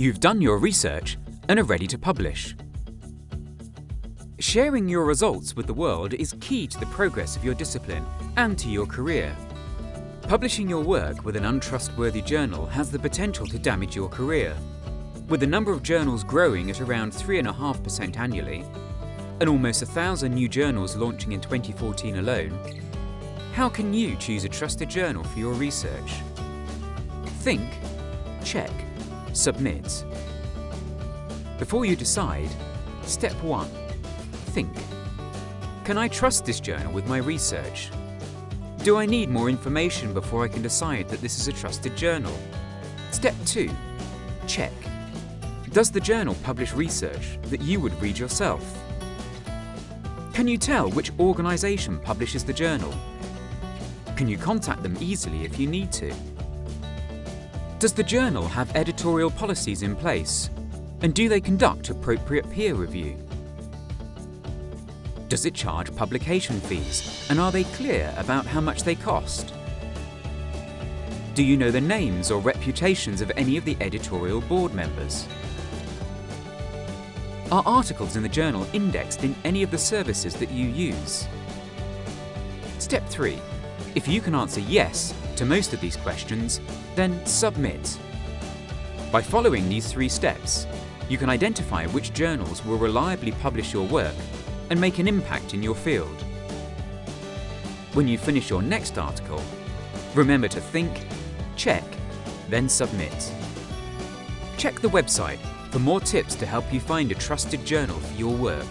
You've done your research and are ready to publish. Sharing your results with the world is key to the progress of your discipline and to your career. Publishing your work with an untrustworthy journal has the potential to damage your career. With the number of journals growing at around 3.5% annually, and almost a thousand new journals launching in 2014 alone, how can you choose a trusted journal for your research? Think, check, submit. Before you decide, step 1. Think. Can I trust this journal with my research? Do I need more information before I can decide that this is a trusted journal? Step 2. Check. Does the journal publish research that you would read yourself? Can you tell which organisation publishes the journal? Can you contact them easily if you need to? Does the journal have editorial policies in place? And do they conduct appropriate peer review? Does it charge publication fees? And are they clear about how much they cost? Do you know the names or reputations of any of the editorial board members? Are articles in the journal indexed in any of the services that you use? Step 3. If you can answer yes to most of these questions, then submit. By following these three steps, you can identify which journals will reliably publish your work and make an impact in your field. When you finish your next article, remember to think, check, then submit. Check the website for more tips to help you find a trusted journal for your work.